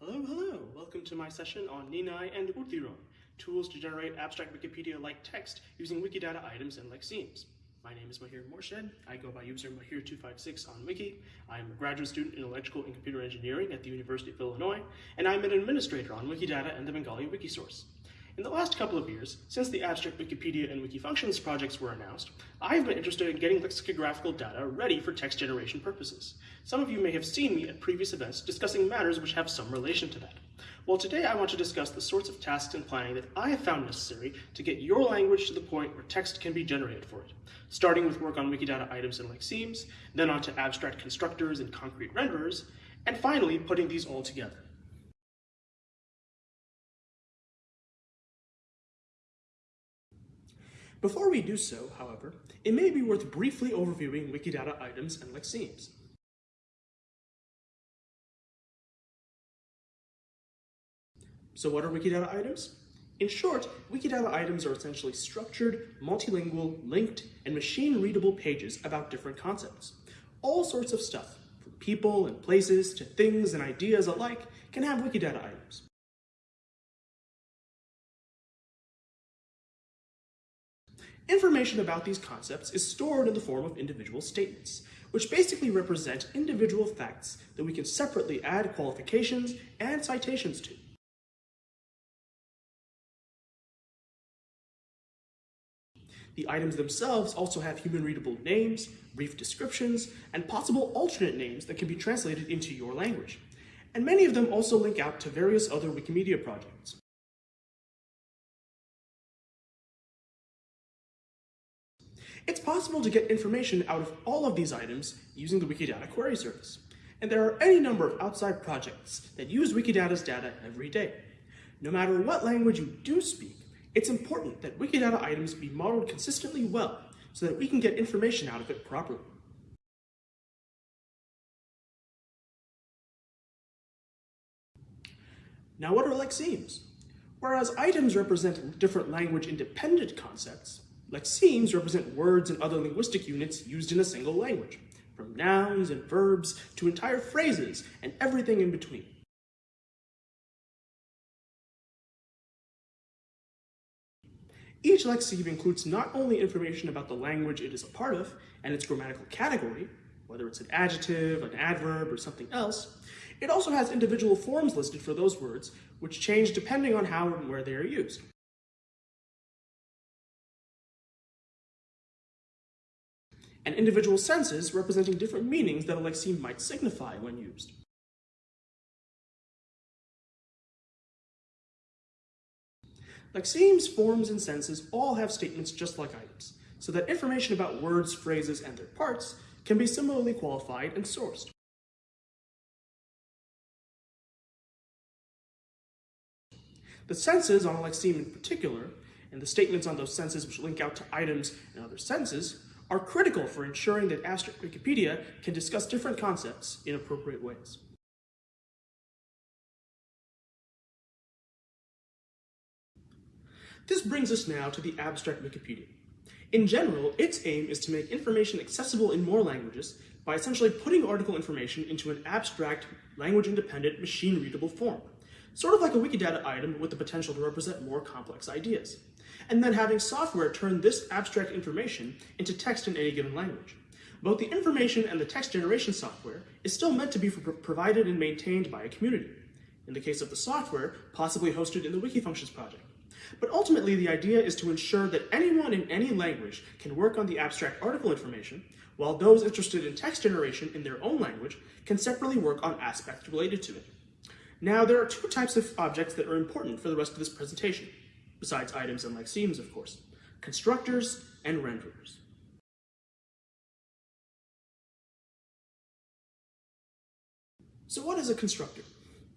Hello, hello! Welcome to my session on Ninai and Udiron, tools to generate abstract Wikipedia-like text using Wikidata items and lexemes. My name is Mahir Morshed. I go by user Mahir256 on Wiki. I am a graduate student in electrical and computer engineering at the University of Illinois, and I'm an administrator on Wikidata and the Bengali Wikisource. In the last couple of years, since the Abstract Wikipedia and Wikifunctions projects were announced, I've been interested in getting lexicographical data ready for text generation purposes. Some of you may have seen me at previous events discussing matters which have some relation to that. Well, today I want to discuss the sorts of tasks and planning that I have found necessary to get your language to the point where text can be generated for it, starting with work on Wikidata items and lexemes, then onto abstract constructors and concrete renderers, and finally putting these all together. Before we do so, however, it may be worth briefly overviewing Wikidata items and lexemes. So what are Wikidata items? In short, Wikidata items are essentially structured, multilingual, linked, and machine-readable pages about different concepts. All sorts of stuff, from people and places to things and ideas alike, can have Wikidata items. Information about these concepts is stored in the form of individual statements, which basically represent individual facts that we can separately add qualifications and citations to. The items themselves also have human-readable names, brief descriptions, and possible alternate names that can be translated into your language. And many of them also link out to various other Wikimedia projects. It's possible to get information out of all of these items using the Wikidata query service. And there are any number of outside projects that use Wikidata's data every day. No matter what language you do speak, it's important that Wikidata items be modeled consistently well so that we can get information out of it properly. Now what are lexemes? Whereas items represent different language-independent concepts, Lexemes represent words and other linguistic units used in a single language, from nouns and verbs to entire phrases and everything in between. Each lexeme includes not only information about the language it is a part of and its grammatical category, whether it's an adjective, an adverb, or something else, it also has individual forms listed for those words, which change depending on how and where they are used. And individual senses representing different meanings that a lexeme might signify when used. Lexemes, forms, and senses all have statements just like items, so that information about words, phrases, and their parts can be similarly qualified and sourced. The senses on a lexeme in particular, and the statements on those senses which link out to items and other senses, are critical for ensuring that Abstract Wikipedia can discuss different concepts in appropriate ways. This brings us now to the Abstract Wikipedia. In general, its aim is to make information accessible in more languages by essentially putting article information into an abstract, language-independent, machine-readable form, sort of like a Wikidata item with the potential to represent more complex ideas and then having software turn this abstract information into text in any given language. Both the information and the text generation software is still meant to be provided and maintained by a community. In the case of the software, possibly hosted in the Wikifunctions project. But ultimately, the idea is to ensure that anyone in any language can work on the abstract article information, while those interested in text generation in their own language can separately work on aspects related to it. Now, there are two types of objects that are important for the rest of this presentation besides items and lexemes, of course, constructors and renderers. So what is a constructor?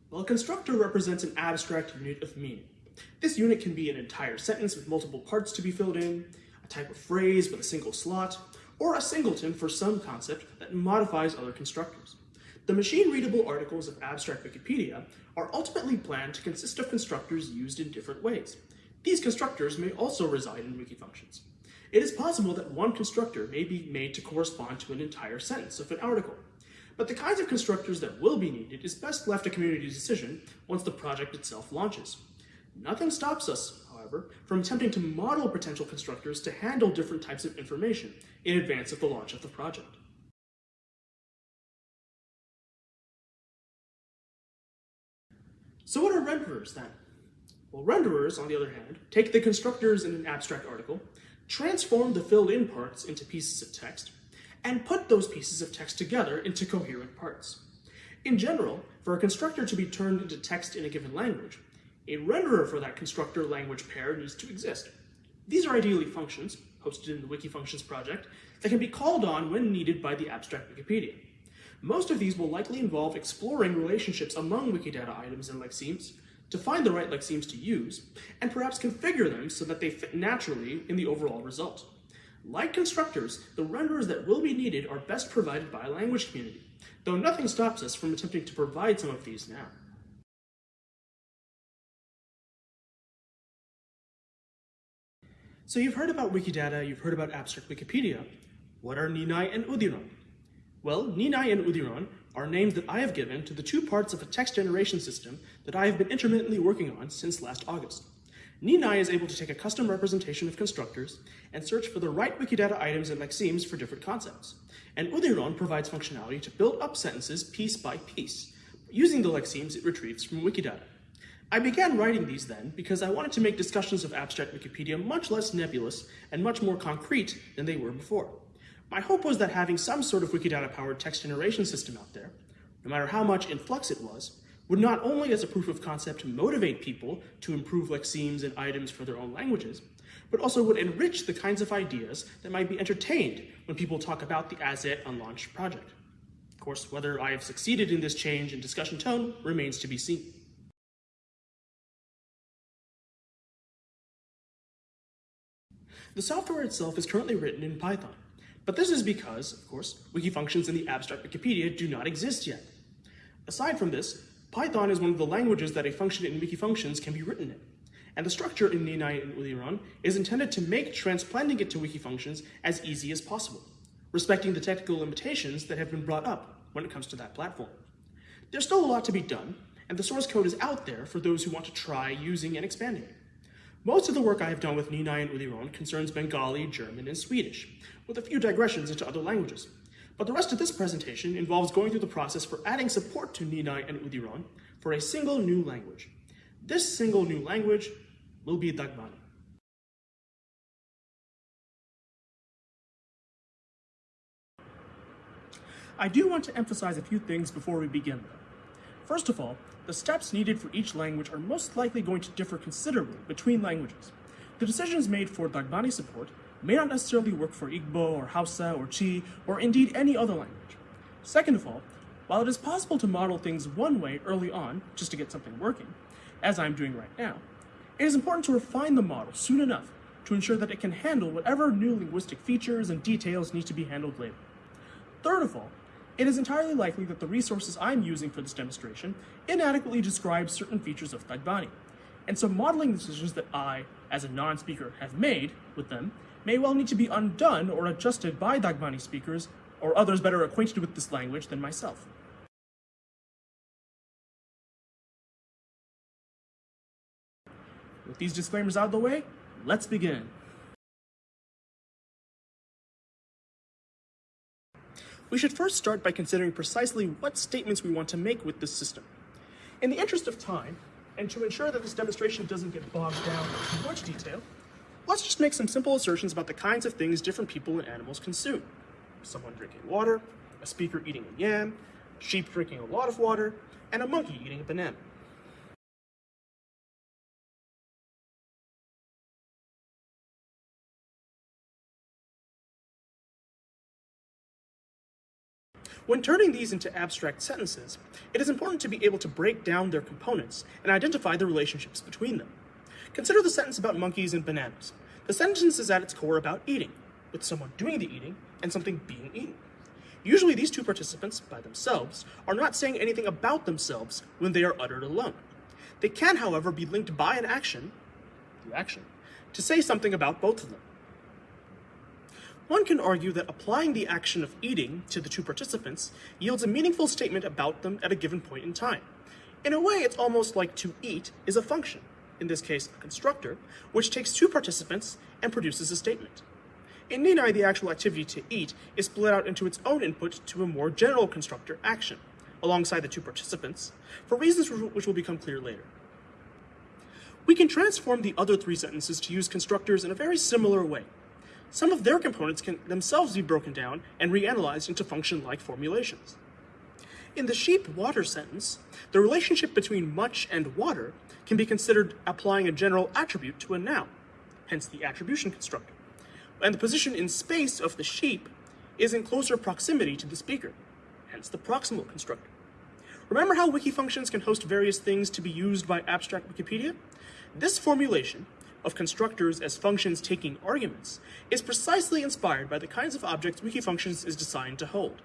Well, a constructor represents an abstract unit of meaning. This unit can be an entire sentence with multiple parts to be filled in, a type of phrase with a single slot, or a singleton for some concept that modifies other constructors. The machine-readable articles of Abstract Wikipedia are ultimately planned to consist of constructors used in different ways, these constructors may also reside in wiki functions. It is possible that one constructor may be made to correspond to an entire sentence of an article. But the kinds of constructors that will be needed is best left a community decision once the project itself launches. Nothing stops us, however, from attempting to model potential constructors to handle different types of information in advance of the launch of the project. So what are renderers then? Well, renderers, on the other hand, take the constructors in an abstract article, transform the filled in parts into pieces of text, and put those pieces of text together into coherent parts. In general, for a constructor to be turned into text in a given language, a renderer for that constructor language pair needs to exist. These are ideally functions, hosted in the Wikifunctions project, that can be called on when needed by the abstract Wikipedia. Most of these will likely involve exploring relationships among Wikidata items and lexemes to find the right lexemes to use, and perhaps configure them so that they fit naturally in the overall result. Like constructors, the renderers that will be needed are best provided by a language community, though nothing stops us from attempting to provide some of these now. So you've heard about Wikidata, you've heard about abstract Wikipedia. What are Ninai and Udiron? Well, Ninai and Udiron are names that I have given to the two parts of a text generation system that I have been intermittently working on since last August. Ninai is able to take a custom representation of constructors and search for the right Wikidata items and lexemes for different concepts. And Udiron provides functionality to build up sentences piece by piece, using the lexemes it retrieves from Wikidata. I began writing these then because I wanted to make discussions of abstract Wikipedia much less nebulous and much more concrete than they were before. My hope was that having some sort of Wikidata-powered text generation system out there, no matter how much in flux it was, would not only as a proof of concept motivate people to improve lexemes and items for their own languages, but also would enrich the kinds of ideas that might be entertained when people talk about the as yet unlaunched project. Of course, whether I have succeeded in this change in discussion tone remains to be seen. The software itself is currently written in Python, but this is because, of course, wiki functions in the abstract Wikipedia do not exist yet. Aside from this, Python is one of the languages that a function in wiki functions can be written in. And the structure in Ninai and Udiron is intended to make transplanting it to wiki functions as easy as possible, respecting the technical limitations that have been brought up when it comes to that platform. There's still a lot to be done, and the source code is out there for those who want to try using and expanding it. Most of the work I have done with Ninai and Udiron concerns Bengali, German, and Swedish, with a few digressions into other languages. But the rest of this presentation involves going through the process for adding support to Ninai and Udiron for a single new language. This single new language will be Dagbani. I do want to emphasize a few things before we begin though. First of all, the steps needed for each language are most likely going to differ considerably between languages. The decisions made for Dagbani support may not necessarily work for Igbo or Hausa or Twi or indeed any other language. Second of all, while it is possible to model things one way early on just to get something working, as I'm doing right now, it is important to refine the model soon enough to ensure that it can handle whatever new linguistic features and details need to be handled later. Third of all, it is entirely likely that the resources I'm using for this demonstration inadequately describe certain features of Dagbani, and some modeling decisions that I, as a non-speaker, have made with them may well need to be undone or adjusted by Dagbani speakers or others better acquainted with this language than myself. With these disclaimers out of the way, let's begin. We should first start by considering precisely what statements we want to make with this system. In the interest of time, and to ensure that this demonstration doesn't get bogged down in too much detail, let's just make some simple assertions about the kinds of things different people and animals consume. Someone drinking water, a speaker eating a yam, sheep drinking a lot of water, and a monkey eating a banana. When turning these into abstract sentences, it is important to be able to break down their components and identify the relationships between them. Consider the sentence about monkeys and bananas. The sentence is at its core about eating, with someone doing the eating and something being eaten. Usually these two participants, by themselves, are not saying anything about themselves when they are uttered alone. They can, however, be linked by an action, the action, to say something about both of them. one can argue that applying the action of eating to the two participants yields a meaningful statement about them at a given point in time. In a way, it's almost like to eat is a function, in this case a constructor, which takes two participants and produces a statement. In Ninai, the actual activity to eat is split out into its own input to a more general constructor action, alongside the two participants, for reasons which will become clear later. We can transform the other three sentences to use constructors in a very similar way. Some of their components can themselves be broken down and reanalyzed into function-like formulations. In the sheep water sentence, the relationship between much and water can be considered applying a general attribute to a noun, hence the attribution constructor. And the position in space of the sheep is in closer proximity to the speaker, hence the proximal constructor. Remember how wiki functions can host various things to be used by abstract Wikipedia? This formulation of constructors as functions taking arguments is precisely inspired by the kinds of objects Wikifunctions is designed to hold.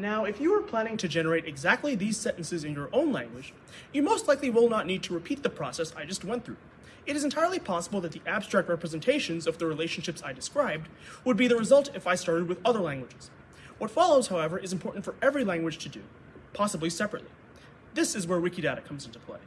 Now, if you are planning to generate exactly these sentences in your own language, you most likely will not need to repeat the process I just went through. It is entirely possible that the abstract representations of the relationships I described would be the result if I started with other languages. What follows, however, is important for every language to do, possibly separately. This is where Wikidata comes into play.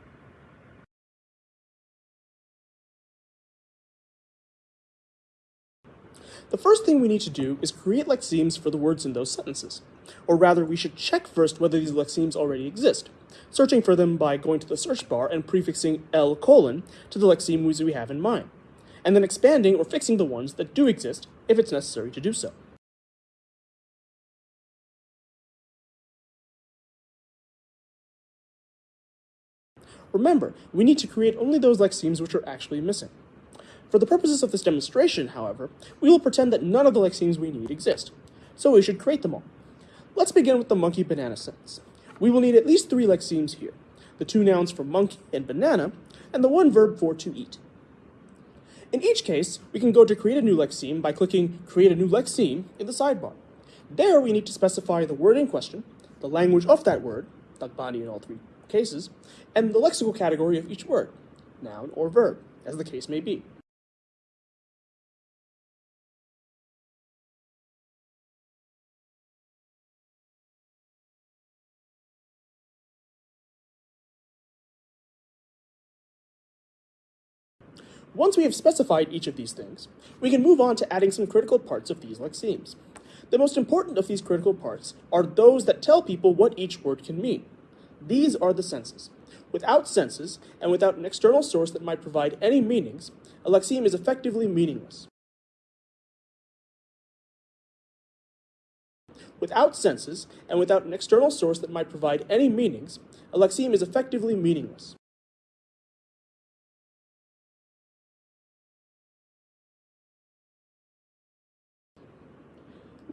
The first thing we need to do is create lexemes for the words in those sentences. Or rather, we should check first whether these lexemes already exist, searching for them by going to the search bar and prefixing L colon to the lexeme we have in mind, and then expanding or fixing the ones that do exist if it's necessary to do so. Remember, we need to create only those lexemes which are actually missing. For the purposes of this demonstration, however, we will pretend that none of the lexemes we need exist, so we should create them all. Let's begin with the monkey banana sentence. We will need at least three lexemes here, the two nouns for monkey and banana, and the one verb for to eat. In each case, we can go to create a new lexeme by clicking create a new lexeme in the sidebar. There we need to specify the word in question, the language of that word, Dagbani in all three cases, and the lexical category of each word, noun or verb, as the case may be. Once we have specified each of these things, we can move on to adding some critical parts of these lexemes. The most important of these critical parts are those that tell people what each word can mean. These are the senses. Without senses, and without an external source that might provide any meanings, a lexeme is effectively meaningless. Without senses, and without an external source that might provide any meanings, a lexeme is effectively meaningless.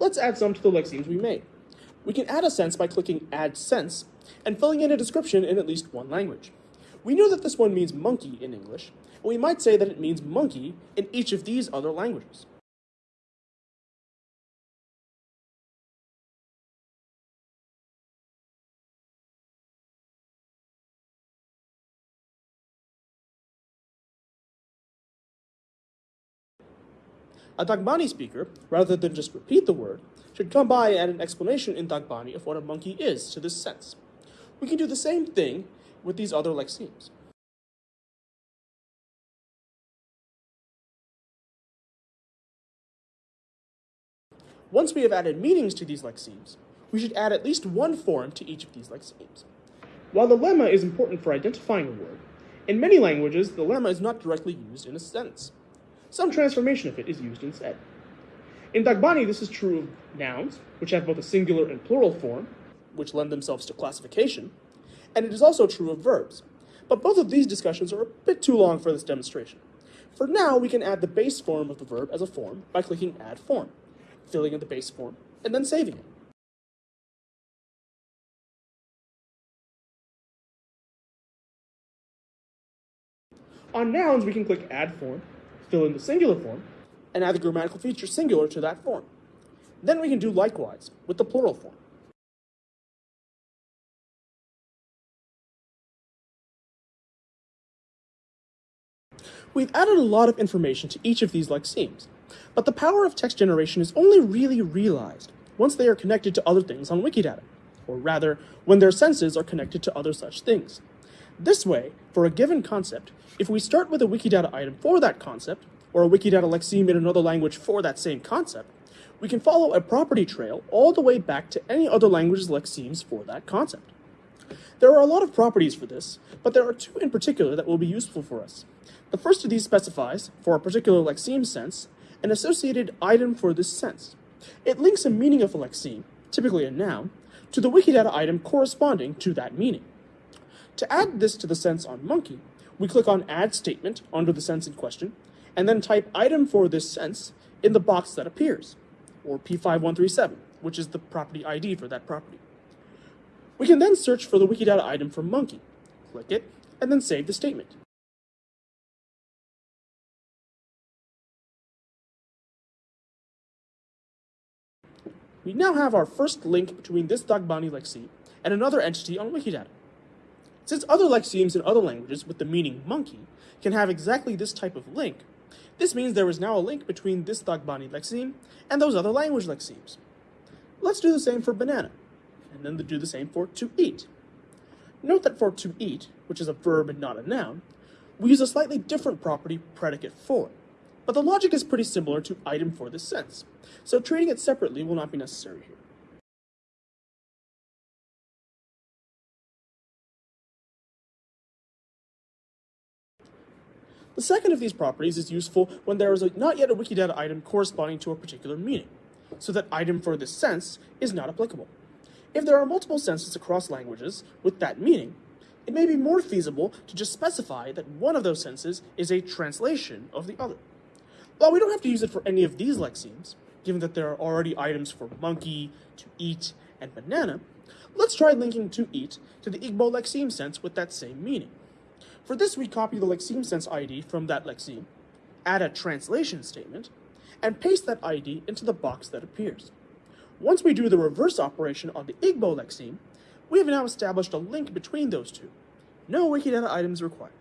Let's add some to the lexemes we made. We can add a sense by clicking Add Sense and filling in a description in at least one language. We know that this one means monkey in English, and we might say that it means monkey in each of these other languages. A Dagbani speaker, rather than just repeat the word, should come by and add an explanation in Dagbani of what a monkey is to this sense. We can do the same thing with these other lexemes. Once we have added meanings to these lexemes, we should add at least one form to each of these lexemes. While the lemma is important for identifying a word, in many languages the lemma is not directly used in a sentence. Some transformation of it is used instead. In Dagbani, this is true of nouns, which have both a singular and plural form, which lend themselves to classification, and it is also true of verbs. But both of these discussions are a bit too long for this demonstration. For now, we can add the base form of the verb as a form by clicking Add Form, filling in the base form, and then saving it. On nouns, we can click Add Form, fill in the singular form, and add the grammatical feature singular to that form. Then we can do likewise with the plural form. We've added a lot of information to each of these lexemes, but the power of text generation is only really realized once they are connected to other things on Wikidata, or rather, when their senses are connected to other such things. This way, for a given concept, if we start with a Wikidata item for that concept, or a Wikidata lexeme in another language for that same concept, we can follow a property trail all the way back to any other language's lexemes for that concept. There are a lot of properties for this, but there are two in particular that will be useful for us. The first of these specifies, for a particular lexeme sense, an associated item for this sense. It links a meaning of a lexeme, typically a noun, to the Wikidata item corresponding to that meaning. To add this to the sense on monkey, we click on Add Statement under the sense in question, and then type item for this sense in the box that appears, or P5137, which is the property ID for that property. We can then search for the Wikidata item for monkey, click it, and then save the statement. We now have our first link between this Dagbani lexeme and another entity on Wikidata. Since other lexemes in other languages with the meaning monkey can have exactly this type of link, this means there is now a link between this Dagbani lexeme and those other language lexemes. Let's do the same for banana, and then do the same for to eat. Note that for to eat, which is a verb and not a noun, we use a slightly different property predicate for, but the logic is pretty similar to item for this sense, so treating it separately will not be necessary here. The second of these properties is useful when there is a, not yet a Wikidata item corresponding to a particular meaning, so that item for this sense is not applicable. If there are multiple senses across languages with that meaning, it may be more feasible to just specify that one of those senses is a translation of the other. While we don't have to use it for any of these lexemes, given that there are already items for monkey, to eat, and banana, let's try linking to eat to the Igbo lexeme sense with that same meaning. For this, we copy the lexeme sense ID from that lexeme, add a translation statement, and paste that ID into the box that appears. Once we do the reverse operation on the Igbo lexeme, we have now established a link between those two. No Wikidata items required.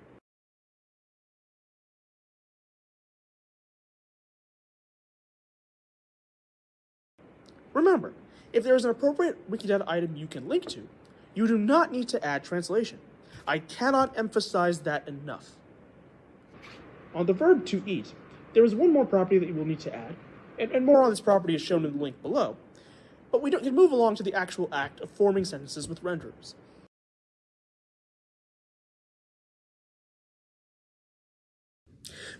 Remember, if there is an appropriate Wikidata item you can link to, you do not need to add translation. I cannot emphasize that enough. On the verb to eat, there is one more property that you will need to add, and, and more on this property is shown in the link below, but we can move along to the actual act of forming sentences with renderers.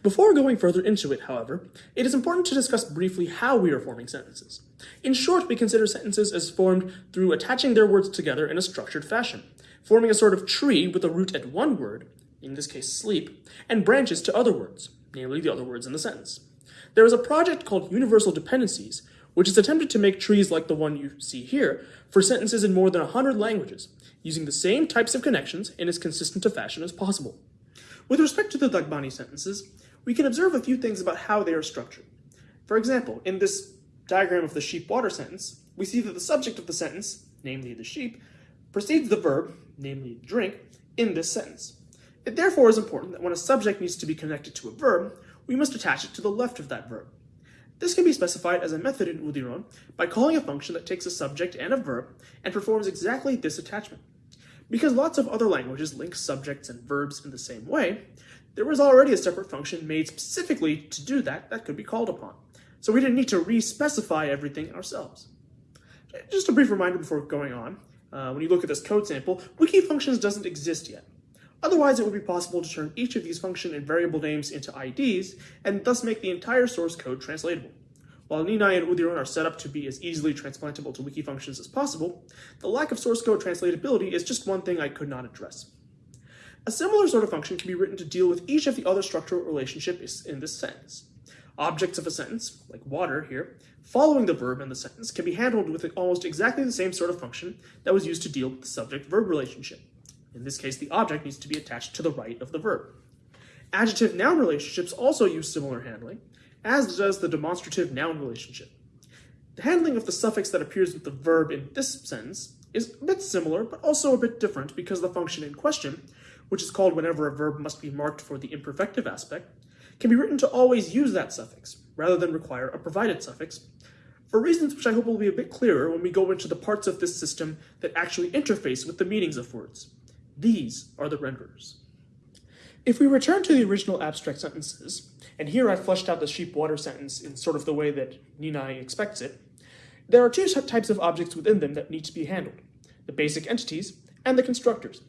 Before going further into it, however, it is important to discuss briefly how we are forming sentences. In short, we consider sentences as formed through attaching their words together in a structured fashion, forming a sort of tree with a root at one word, in this case sleep, and branches to other words, namely the other words in the sentence. There is a project called Universal Dependencies, which has attempted to make trees like the one you see here for sentences in more than 100 languages, using the same types of connections in as consistent a fashion as possible. With respect to the Dagbani sentences, we can observe a few things about how they are structured. For example, in this diagram of the sheep water sentence, we see that the subject of the sentence, namely the sheep, precedes the verb, namely drink, in this sentence. It therefore is important that when a subject needs to be connected to a verb, we must attach it to the left of that verb. This can be specified as a method in Udiron by calling a function that takes a subject and a verb and performs exactly this attachment. Because lots of other languages link subjects and verbs in the same way, there was already a separate function made specifically to do that that could be called upon. So we didn't need to re-specify everything ourselves. Just a brief reminder before going on, uh, when you look at this code sample, wiki functions doesn't exist yet. Otherwise, it would be possible to turn each of these function and variable names into IDs, and thus make the entire source code translatable. While Ninai and Udiron are set up to be as easily transplantable to wiki functions as possible, the lack of source code translatability is just one thing I could not address. A similar sort of function can be written to deal with each of the other structural relationships in this sentence. Objects of a sentence, like water here, following the verb in the sentence can be handled with almost exactly the same sort of function that was used to deal with the subject-verb relationship. In this case, the object needs to be attached to the right of the verb. Adjective-noun relationships also use similar handling, as does the demonstrative-noun relationship. The handling of the suffix that appears with the verb in this sentence is a bit similar, but also a bit different because the function in question which is called whenever a verb must be marked for the imperfective aspect, can be written to always use that suffix, rather than require a provided suffix, for reasons which I hope will be a bit clearer when we go into the parts of this system that actually interface with the meanings of words. These are the renderers. If we return to the original abstract sentences, and here I fleshed out the sheep water sentence in sort of the way that Ninai expects it, there are two types of objects within them that need to be handled, the basic entities and the constructors.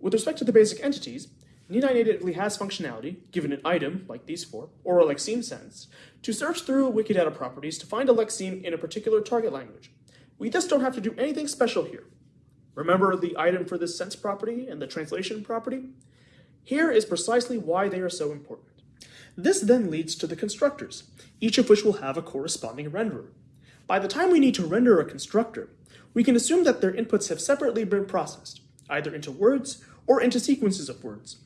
With respect to the basic entities, Ninai natively has functionality, given an item, like these four, or a lexeme sentence, to search through Wikidata properties to find a lexeme in a particular target language. We just don't have to do anything special here. Remember the item for this sense property and the translation property? Here is precisely why they are so important. This then leads to the constructors, each of which will have a corresponding renderer. By the time we need to render a constructor, we can assume that their inputs have separately been processed, either into words or into sequences of words.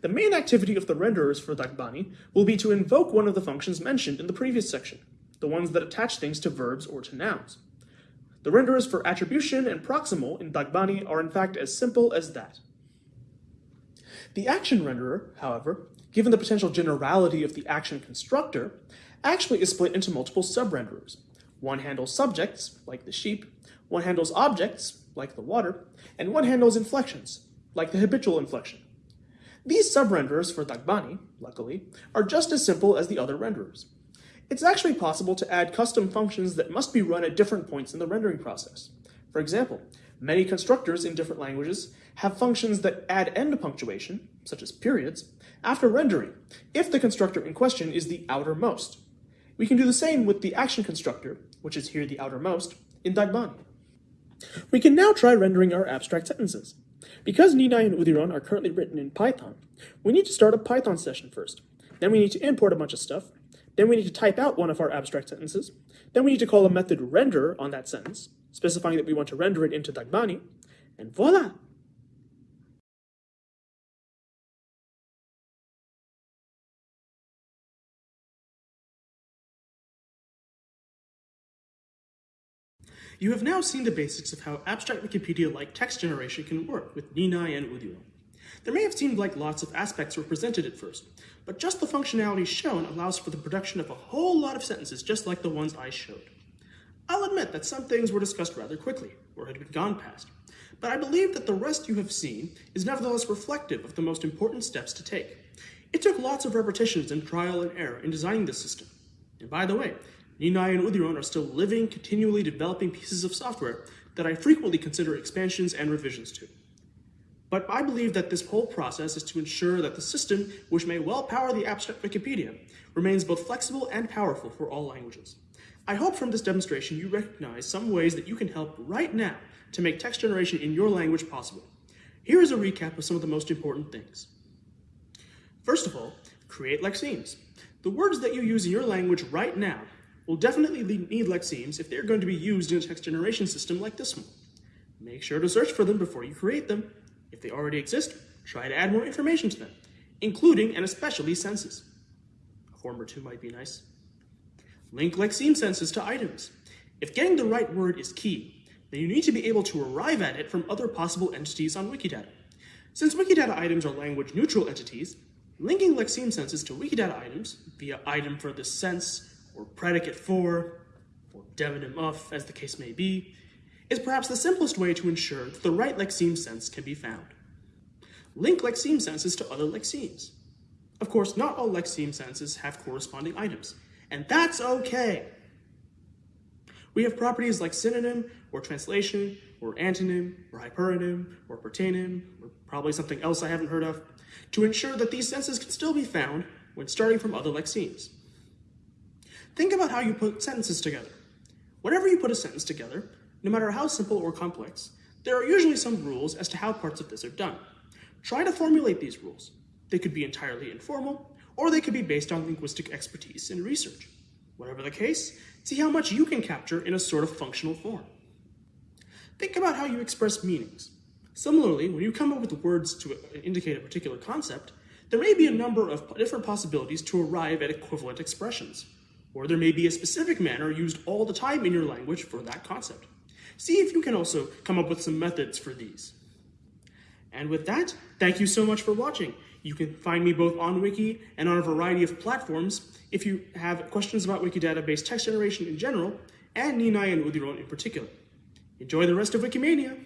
The main activity of the renderers for Dagbani will be to invoke one of the functions mentioned in the previous section, the ones that attach things to verbs or to nouns. The renderers for attribution and proximal in Dagbani are in fact as simple as that. The action renderer, however, given the potential generality of the action constructor, actually is split into multiple sub-renderers. One handles subjects, like the sheep, one handles objects, like the water, and one handles inflections, like the habitual inflection. These subrenderers for Dagbani, luckily, are just as simple as the other renderers. It's actually possible to add custom functions that must be run at different points in the rendering process. For example, many constructors in different languages have functions that add end punctuation, such as periods, after rendering, if the constructor in question is the outermost. We can do the same with the action constructor, which is here the outermost, in Dagbani. We can now try rendering our abstract sentences. Because Ninai and Udiron are currently written in Python, we need to start a Python session first. Then we need to import a bunch of stuff. Then we need to type out one of our abstract sentences. Then we need to call a method render on that sentence, specifying that we want to render it into Dagbani. And voila! You have now seen the basics of how abstract Wikipedia-like text generation can work with Ninai and Udiron. There may have seemed like lots of aspects were presented at first, but just the functionality shown allows for the production of a whole lot of sentences just like the ones I showed. I'll admit that some things were discussed rather quickly, or had been gone past, but I believe that the rest you have seen is nevertheless reflective of the most important steps to take. It took lots of repetitions and trial and error in designing this system. And by the way, Ninai and Udiron are still living, continually developing pieces of software that I frequently consider expansions and revisions to. But I believe that this whole process is to ensure that the system, which may well power the abstract Wikipedia, remains both flexible and powerful for all languages. I hope from this demonstration you recognize some ways that you can help right now to make text generation in your language possible. Here is a recap of some of the most important things. First of all, create lexemes. The words that you use in your language right now will definitely need lexemes if they're going to be used in a text generation system like this one. Make sure to search for them before you create them. If they already exist, try to add more information to them, including and especially senses. A form or two might be nice. Link lexeme senses to items. If getting the right word is key, then you need to be able to arrive at it from other possible entities on Wikidata. Since Wikidata items are language neutral entities, linking lexeme senses to Wikidata items via item for the sense or predicate for, or demonym of, as the case may be, is perhaps the simplest way to ensure that the right lexeme sense can be found. Link lexeme senses to other lexemes. Of course, not all lexeme senses have corresponding items, and that's okay. We have properties like synonym, or translation, or antonym, or hyperonym, or pertainym, or probably something else I haven't heard of, to ensure that these senses can still be found when starting from other lexemes. Think about how you put sentences together. Whenever you put a sentence together, no matter how simple or complex, there are usually some rules as to how parts of this are done. Try to formulate these rules. They could be entirely informal, or they could be based on linguistic expertise and research. Whatever the case, see how much you can capture in a sort of functional form. Think about how you express meanings. Similarly, when you come up with words to indicate a particular concept, there may be a number of different possibilities to arrive at equivalent expressions or there may be a specific manner used all the time in your language for that concept. See if you can also come up with some methods for these. And with that, thank you so much for watching. You can find me both on Wiki and on a variety of platforms. If you have questions about Wiki database text generation in general, and Ninai and Udiron in particular. Enjoy the rest of Wikimania!